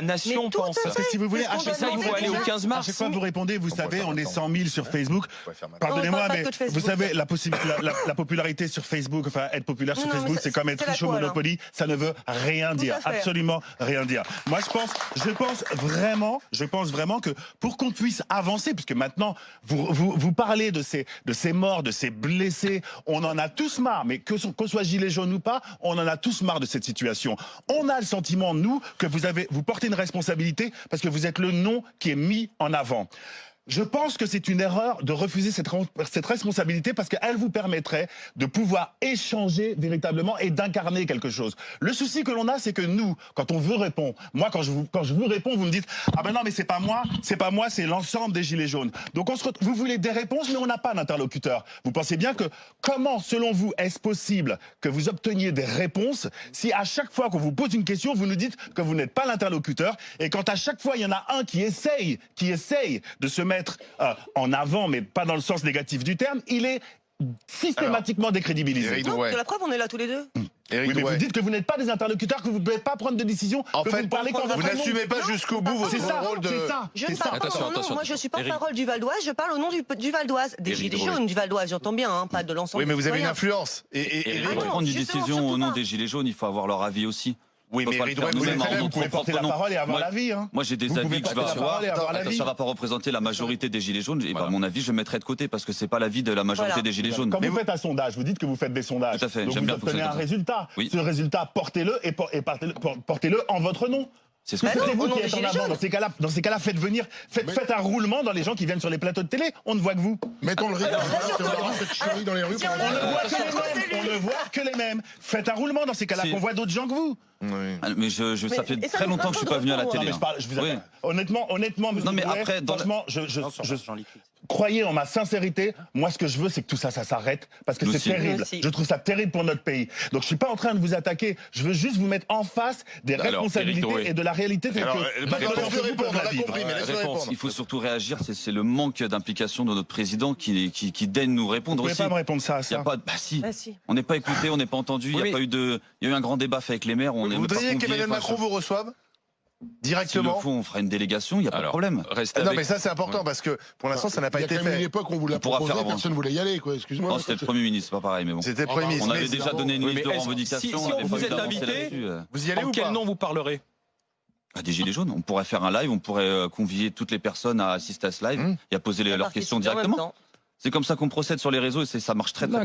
La nation Mais pense. à Parce que si vous voulez, à chaque doit vous demander aller au déjà. 15 à mars. chaque fois que vous répondez, vous On savez, on est maintenant. 100 000 sur Facebook. Pardonnez-moi, mais vous savez, la, possi- la, la- la popularité sur Facebook, enfin, être populaire sur non, Facebook, c'est- comme être riche au Monopoly, ça ne veut rien dire, à absolument rien dire. Moi, je pense, je pense vraiment, je pense vraiment que pour qu'on puisse avancer, puisque maintenant, vous, vous, vous parlez de ces, de ces morts, de ces blessés, on en a tous marre, mais que qu'on soit gilet jaune ou pas, on en a tous marre de cette situation. On a le sentiment, nous, que vous avez, vous portez une responsabilité parce que vous êtes le nom qui est mis en avant. Je pense que c'est une erreur de refuser cette, responsabilité parce qu'elle vous permettrait de pouvoir échanger véritablement et d'incarner quelque chose. Le souci que l'on a, c'est que nous, quand on vous répond, moi quand je vous, quand je vous réponds, vous me dites ah ben non mais c'est pas moi, c'est pas moi, c'est l'ensemble des gilets jaunes. Donc on se vous voulez des réponses, mais on n'a pas d'interlocuteur. Vous pensez bien que comment, selon vous, est-ce possible que vous obteniez des réponses si à chaque fois qu'on vous pose une question, vous nous dites que vous n'êtes pas l'interlocuteur et quand à chaque fois il y en a un qui essaye, qui essaye de se mettre euh, en avant, mais pas dans le sens négatif du terme, il est systématiquement décrédibilisé. Eric Non, de la preuve, on est là tous les deux. Eric Oui, mais vous dites que vous n'êtes pas des interlocuteurs, que vous ne pouvez pas prendre de décision, En que fait, vous parlez quand vous n'assumez pas jusqu'au bout votre C'est ça, rôle de. c'est ça, Je ne parle pas au nom, moi je suis pas Eric. parole du Val d'Oise, je parle au nom du, du Val d'Oise, des gilets jaunes du Val d'Oise, j'entends bien, hein, pas de l'ensemble. Oui, mais vous avez une influence. Et, et, et- Et Ah non, prendre une décision au nom des Gilets jaunes, il faut avoir leur avis aussi. Oui, mais le Drouet, vous Vous pouvez porter la parole et avoir Moi- l'avis. Hein. Moi, j'ai des Vous avis que je vais avoir. l'avis. Ça va pas représenter la majorité des Gilets jaunes. Et Voilà. ben, mon avis, je mettrai de côté parce que c'est pas l'avis de la majorité Voilà. des Gilets jaunes. Quand Mais vous vous- faites un sondage, vous dites que vous faites des sondages. Tout à fait, Donc j'aime vous bien obtenez un résultat. Oui. Ce résultat, portez-le et, por- portez-le en votre nom. c'est ce que Bah. C'est vous qui êtes en avant. Dans ces cas-là, dans ces cas-là, faites venir, faites, Mais- faites un roulement dans les gens qui viennent sur les plateaux de télé. On ne voit que vous. Mettons le là, on verra cette chérie dans les rues. si on pendant- On ne voit que les mêmes. On ne voit que les mêmes. Faites un roulement dans ces cas-là, qu'on voit d'autres gens que vous. Oui. Ah, Mais je, je- ça fait ça très longtemps que je suis pas venu à la fera Non, télé. mais je hein. parle, je vous Oui. honnêtement, honnêtement, Non, mais après, dans la- franchement, je, je, je, croyez en ma sincérité. Moi, ce que je veux, c'est que tout ça, ça s'arrête parce que c'est terrible. Je trouve ça terrible pour notre pays. Donc, je suis pas en train de vous attaquer. Je veux juste vous mettre en face des Alors, responsabilités et de la réalité telle Alors, que euh, répondre, répondre. Il faut surtout réagir. C'est le manque d'implication de notre président qui, qui, qui daigne nous Vous répondre pouvez aussi. pas me répondre ça, Il y a ça. pas, bah si, Ah, si. on n'est pas écouté, on n'est pas entendu. Il y a pas eu de, il y a eu un grand débat fait avec les maires. On on est pas voudriez qu'Emmanuel enfin, Macron vous reçoive S'il le Directement faut, on fera une délégation. Il y a pas de problème. Restez Non, avec- mais ça, c'est important parce que pour l'instant, ça n'a pas Il y a été quand même une fait. époque où on vous l'a proposé, faire avant. personne ne voulait y aller, quoi. Excuse-moi. Non, c'était le Premier ministre, c'est pas pareil, mais bon. C'était le Ah, Premier ministre. On avait déjà donné une liste de revendications. si- si on vous êtes invité, euh. Vous y allez ou quel nom vous parlerez? Ah, des gilets jaunes. On pourrait faire un live, on pourrait euh, convier toutes les personnes à assister à ce live Mmh. et à poser les- leurs questions directement. C'est comme ça qu'on procède sur les réseaux et ça marche très très bien.